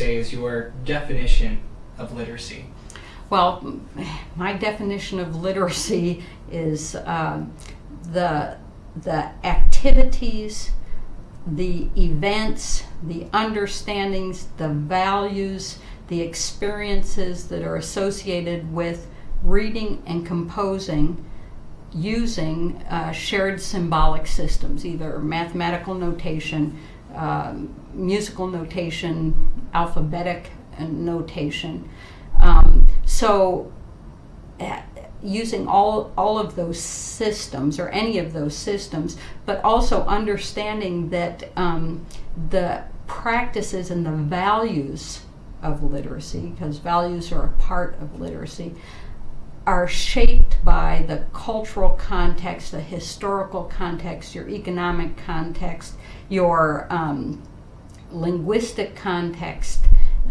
say is your definition of literacy? Well, my definition of literacy is um, the the activities, the events, the understandings, the values, the experiences that are associated with reading and composing using uh, shared symbolic systems, either mathematical notation, um, musical notation, alphabetic notation. Um, so, uh, using all, all of those systems or any of those systems, but also understanding that um, the practices and the values of literacy, because values are a part of literacy, are shaped by the cultural context, the historical context, your economic context, your um, linguistic context,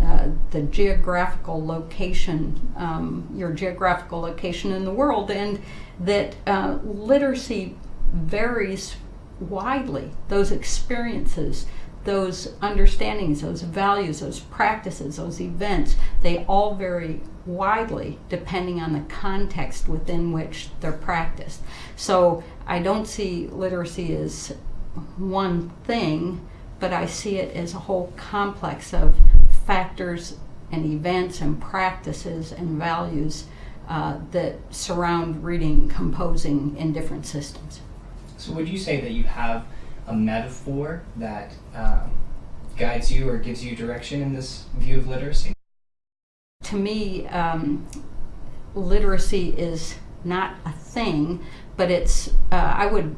uh, the geographical location, um, your geographical location in the world, and that uh, literacy varies widely. Those experiences, those understandings, those values, those practices, those events, they all vary widely depending on the context within which they're practiced. So I don't see literacy as one thing, but I see it as a whole complex of factors and events and practices and values uh, that surround reading, composing in different systems. So, would you say that you have a metaphor that um, guides you or gives you direction in this view of literacy? To me, um, literacy is not a thing, but it's, uh, I would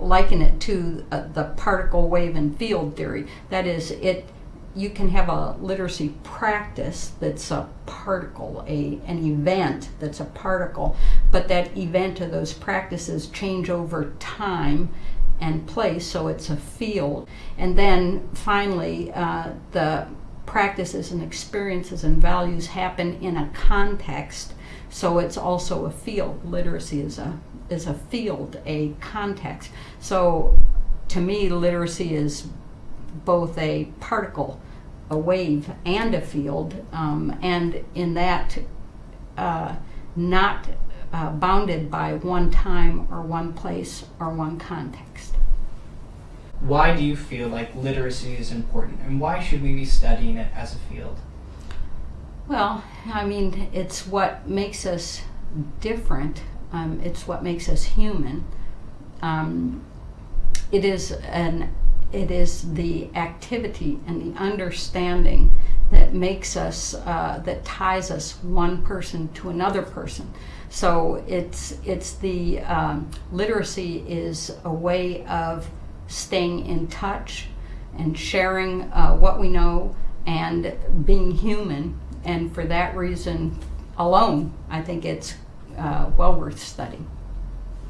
liken it to uh, the particle wave and field theory. That is, it you can have a literacy practice that's a particle, a, an event that's a particle, but that event or those practices change over time and place, so it's a field. And then finally, uh, the practices and experiences and values happen in a context, so it's also a field. Literacy is a is a field, a context. So to me, literacy is both a particle, a wave, and a field, um, and in that, uh, not uh, bounded by one time or one place or one context. Why do you feel like literacy is important, and why should we be studying it as a field? Well, I mean, it's what makes us different. Um, it's what makes us human. Um, it is an it is the activity and the understanding that makes us uh, that ties us one person to another person. So it's it's the um, literacy is a way of staying in touch and sharing uh, what we know and being human. And for that reason alone i think it's uh, well worth studying